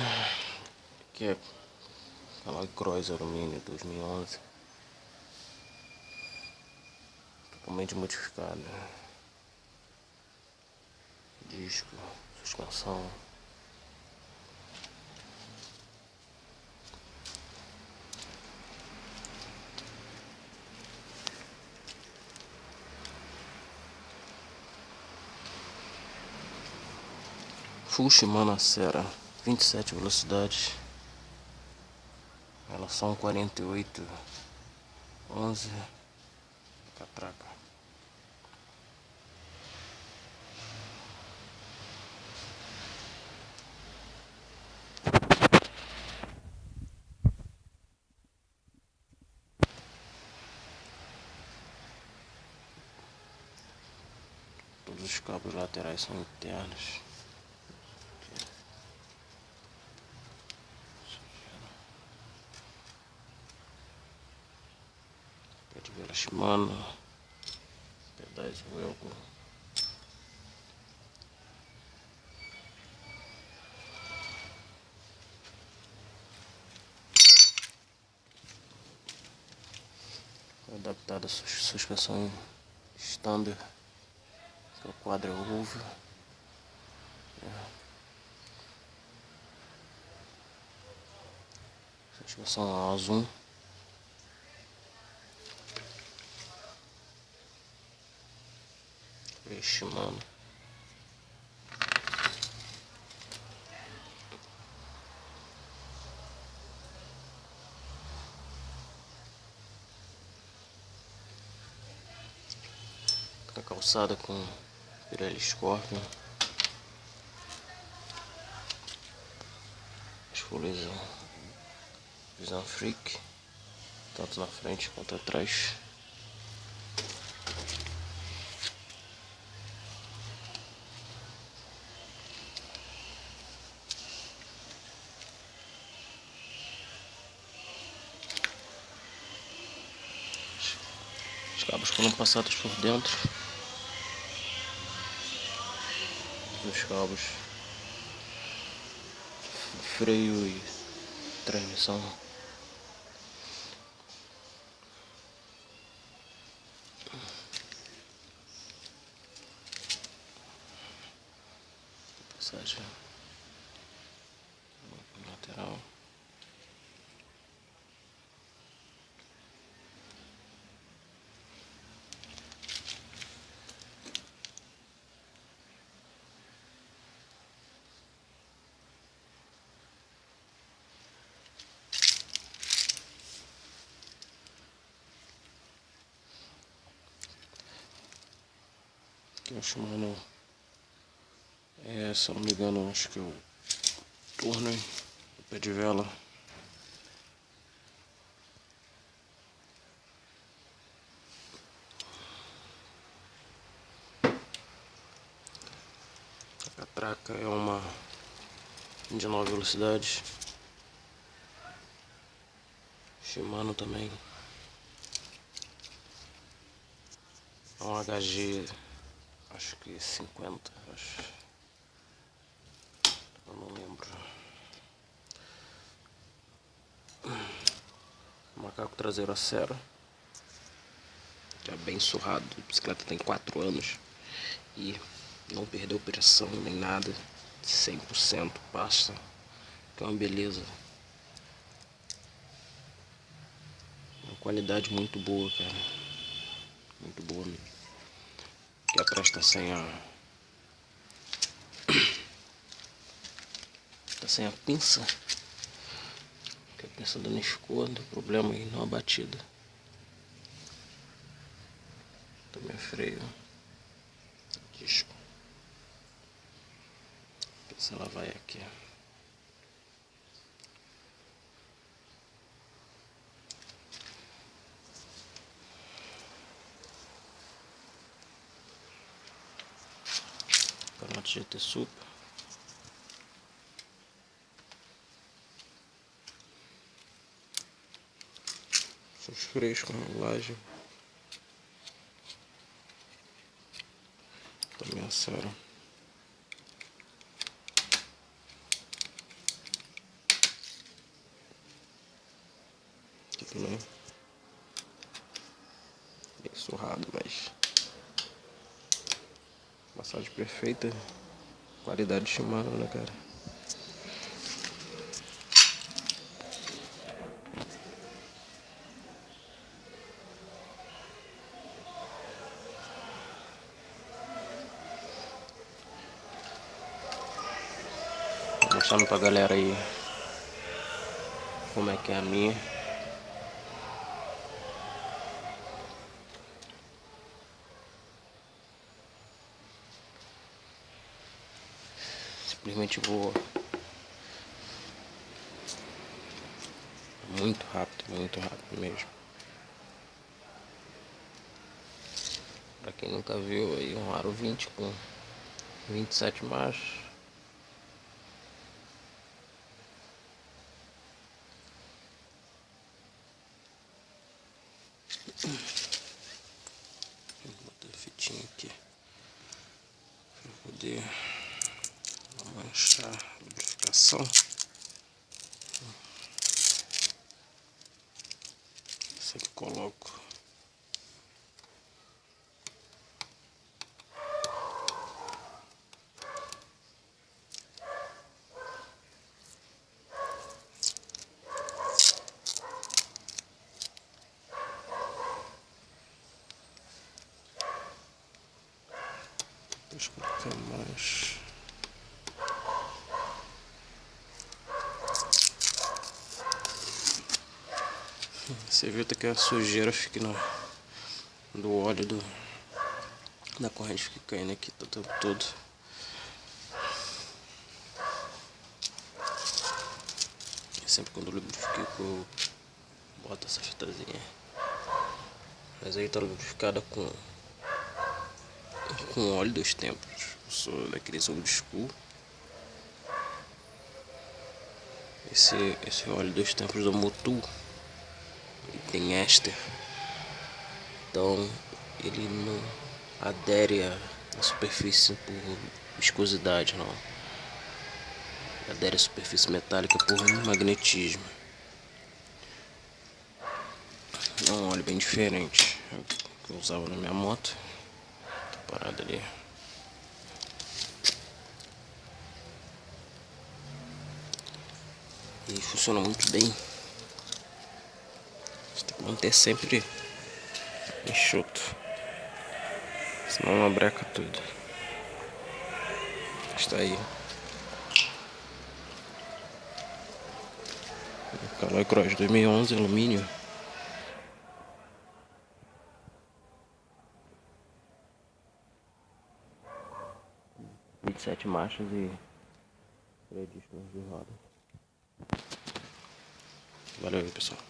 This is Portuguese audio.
Aqui é aquela Cross Alumínio 2011 Totalmente modificada Disco, suspensão. Full Shimano Acera 27 velocidades. Relação 48 11 Catraca Todos os cabos laterais são internos Shimano Pedais Welcome Adaptada a suspensão standard. Que é o quadro ovo é. suspensão a Vixe, mano. A calçada com Pirelli Scorpion. As folhas visão freak, tanto na frente quanto atrás. Os cabos foram passados por dentro. Dos cabos. Freio e transmissão passagem lateral que eu Shimano é, se eu não me engano, acho que é o torno, o pé de vela. A catraca é uma de nove velocidades. Shimano também. É um HG acho que 50, acho. Eu não lembro. Macaco traseiro a cera. Já bem surrado. A bicicleta tem 4 anos. E não perdeu pressão nem nada. 100% passa. Que é uma beleza. Uma qualidade muito boa, cara. Muito boa mesmo está sem a está sem a pinça que a pinça danificou deu problema aí numa batida também freio. Disco a pinça ela vai aqui Formato GT Super. Os freios com rolagem. Também acertaram. Aqui também. Bem surrado, mas... Massagem perfeita. Qualidade de né, cara? Mostrando pra galera aí como é que é a minha. Simplesmente voa. Muito rápido, muito rápido mesmo. Pra quem nunca viu aí um aro 20 com 27 marchas. A lubrificação. Sempre coloco Deixa eu colocar mais. Você até que a sujeira fica no, do óleo do, da corrente fica caindo aqui o tempo todo. Sempre quando eu lubrifico eu boto essa fitazinha. Mas aí tá lubrificada com com óleo dos tempos. Eu sou daqueles old school. Esse, esse óleo dos tempos do Motul tem éster. Então ele não adere à superfície por viscosidade não. Adere à superfície metálica por magnetismo. É um óleo bem diferente que eu usava na minha moto parada ali. E funciona muito bem. Manter sempre enxuto. Senão não breca tudo. Está aí. Caloi Cross 2011 alumínio. 27 marchas e freio de roda. Valeu pessoal.